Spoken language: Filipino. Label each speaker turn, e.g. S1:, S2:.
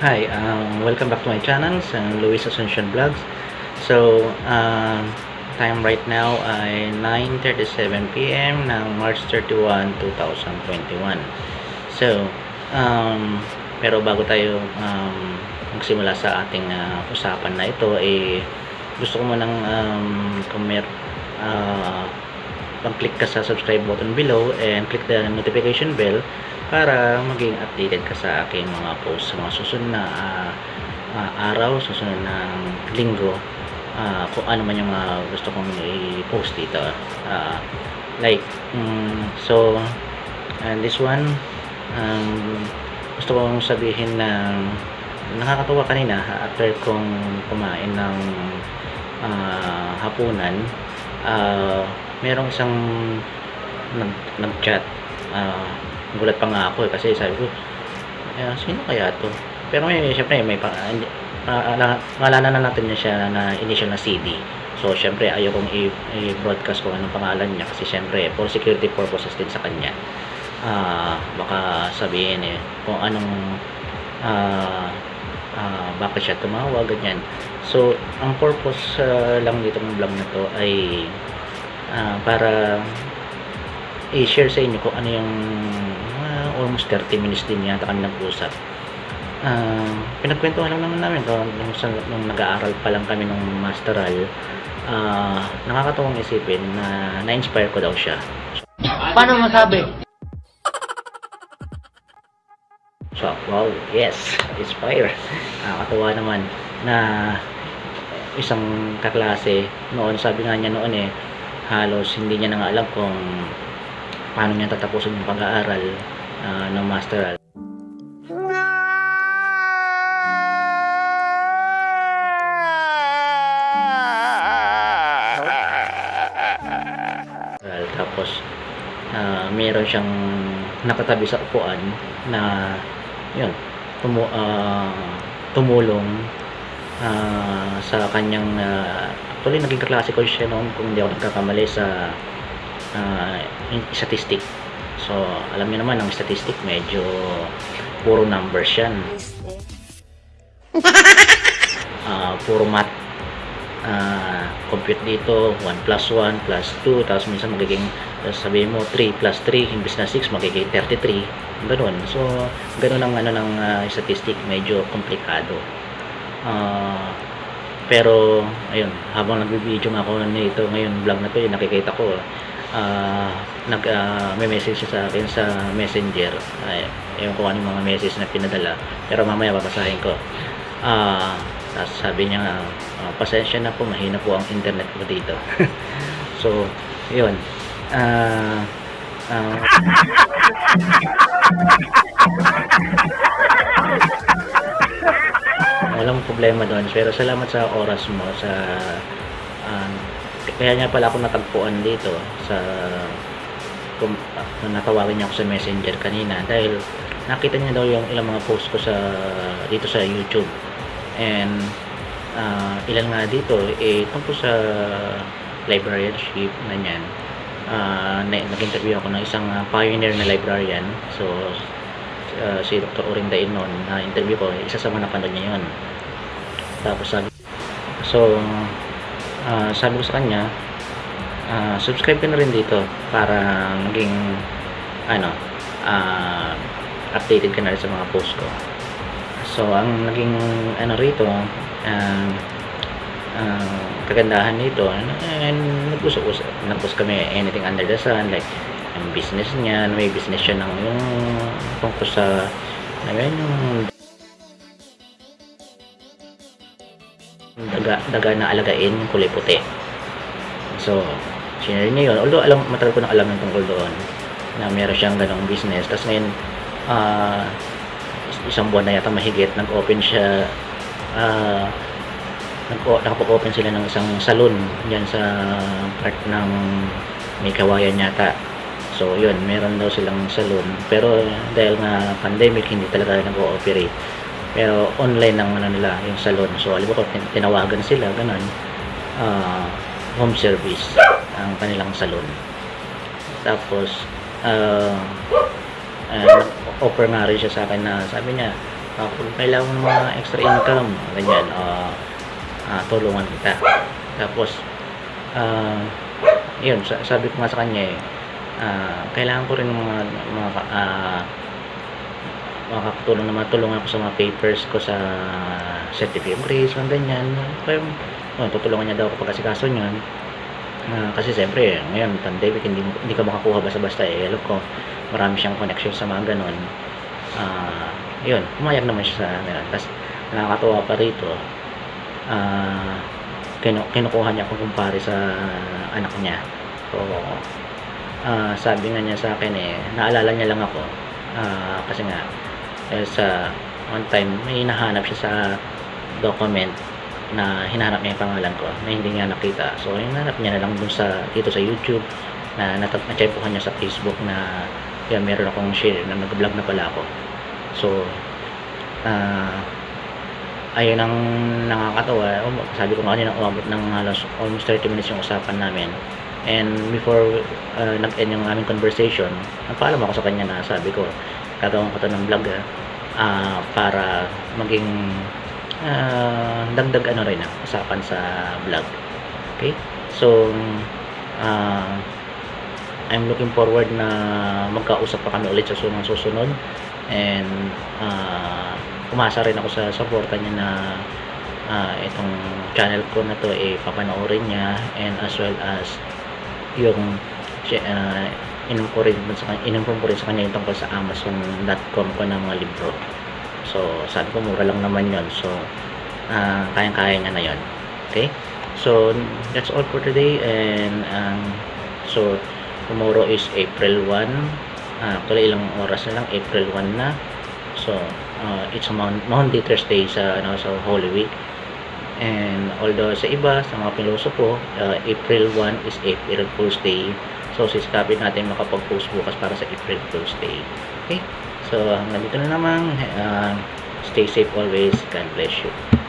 S1: Hi, um, welcome back to my channel, sa Luis Asuncion Vlogs. So, um, time right now ay 9.37pm ng March 31, 2021. So, um, pero bago tayo um, magsimula sa ating uh, usapan na ito, eh, gusto ko munang um, kung mer uh, mag-click ka sa subscribe button below and click the notification bell para maging updated ka sa aking mga posts sa mga susunod na uh, uh, araw, susunod na linggo. Uh, kung ano man yung mga gusto kong i-post dito. Uh, like um, so and this one um, gusto kong sabihin na nakakatuwa kanina after kong kumain ng uh, hapunan. Uh, merong isang nag, nag-chat. Uh, gulat pa nga ako eh, kasi sabi ko eh, sino kaya to? Pero may syempre may pa, uh, ngalanan na natin niya siya na initial na CD so syempre ayaw kong i-broadcast kung anong pangalan niya kasi syempre for security purposes din sa kanya. Uh, baka sabihin eh kung anong uh, uh, bakit siya tumawag ganyan. So ang purpose uh, lang dito ng vlog na to ay uh, para i-share sa inyo kung ano yung uh, almost 30 minutes din yata kami nag-usap. Uh, pinagkwentuhan lang naman namin kung nung, nung nag-aaral pa lang kami nung masteral uh, nakakatawang isipin na na-inspire ko daw siya.
S2: Paano masabi?
S1: so wow yes inspire. Nakakatawa naman na isang kaklase noon sabi nga niya noon eh halos hindi niya na nga alam kung paano niya tatapusin yung pag-aaral uh, ng masteral. Tapos, uh, meron siyang nakatabi sa upuan na yun, tumu uh, tumulong uh, sa kanyang uh, actually naging kaklase ko siya noon kung hindi ako nagkakamali sa uh, statistic. So, alam niyo naman, ang statistic medyo puro numbers yan. Uh, puro math. Uh, compute dito, 1 plus 1 plus 2, tapos minsan magiging, sabihin mo, 3 plus 3, imbis na 6, magiging 33. Ganun. So, ganun ang ano ng uh, statistic, medyo komplikado. Uh, pero, ayun, habang nag-video nga ako nito, ngayon vlog na to, yung nakikita ko, uh, nag uh, may message sa akin sa messenger. Ay ewan ko anong mga message na pinadala. Pero mamaya babasahin ko. Uh, tapos sabi niya uh, pasensya na po mahina po ang internet ko dito. So yun. Uh, uh, walang problema doon. Pero salamat sa oras mo sa uh, kaya nga pala ako natagpuan dito sa kung uh, natawagin niya ako sa messenger kanina dahil nakita niya daw yung ilang mga post ko sa dito sa YouTube. And uh, ilan nga dito eh tungkol sa librarianship na niyan. Uh, nag-interview ako ng isang pioneer na librarian. So uh, si Dr. Orinda Inon na interview ko isa sa mga napanood niya yun tapos sabi so uh, sabi ko sa kanya uh, subscribe ka na rin dito para maging ano uh, updated ka na sa mga post ko. So ang naging ano rito uh, uh, kagandahan nito uh, nag-usap-usap nag-post kami anything under the sun like ang business niya may business siya ng yung tungkol sa ayun yung daga, daga na alagain yung kulay puti. So sinare niya yun. Although alam, matagal ko na alam yung tungkol doon na meron siyang ganong business. Tapos ngayon uh, isang buwan na yata mahigit nag-open siya uh, nakapag-open sila ng isang salon dyan sa part ng may kawayan yata. So yun meron daw silang salon. Pero dahil nga pandemic hindi talaga nag-ooperate pero online ng ano nila yung salon. So alam ko tinawagan sila ganun. Uh, home service ang kanilang salon. Tapos uh, uh, offer nga rin siya sa akin na sabi niya uh, kailangan ng mga extra income, ganyan, uh, uh, tulungan kita. Tapos, uh, yun, sa- sabi ko nga sa kanya eh, ah, kailangan ko rin ng mga, mga uh, makakatulong na matulungan ko sa mga papers ko sa certificate of grades, mga ganyan. Kaya, oh, tutulungan niya daw ako pagkasikaso niyan. Ah, kasi siyempre, ngayon, pandemic, hindi, hindi ka makakuha basta-basta eh. Alam ko, marami siyang connection sa mga ganon. Ah, yun, pumayag naman siya sa ganun. Tapos, nakakatuwa pa rito, ah, kinu kinukuha niya ako kumpare sa anak niya. So, ah, sabi nga niya sa akin eh, naalala niya lang ako. Ah, kasi nga, eh, sa one time, may hinahanap siya sa document na hinahanap niya yung pangalan ko na hindi niya nakita. So, hinahanap niya na lang dun sa, dito sa YouTube na natap na-chepuhan niya sa Facebook na yan, meron akong share na nag-vlog na pala ako. So, ah, ayun ang nakakatawa. Um, Sabi ko nga kanina, umabot ng halos almost 30 minutes yung usapan namin. And before uh, nag-end yung aming conversation, nagpaalam ako sa kanya na sabi ko, gagawin ko ng vlog ah, ah, para maging ah, dagdag ano rin ah, usapan sa vlog. Okay? So, ah, I'm looking forward na magkausap pa kami ulit sa sunod susunod and ah, umasa rin ako sa suporta niya na ah, itong channel ko na to eh papanoorin niya and as well as yung siya, ko rin sa kanya, inom ko rin sa kanya yung tungkol sa amazon.com ko na mga libro. So sabi ko mura lang naman yon so ah, kayang-kaya niya na yon okay? So that's all for today and um, so tomorrow is April 1 ah, actually ilang oras na lang? April 1 na. So uh, it's a Mon- Monday Thursday sa ano sa Holy Week. And although sa iba sa mga pilosopo uh, April 1 is April Fool's Day so sisikapin natin makapag-post bukas para sa April Fool's Day. Okay? So hanggang dito na naman uh, stay safe always. God bless you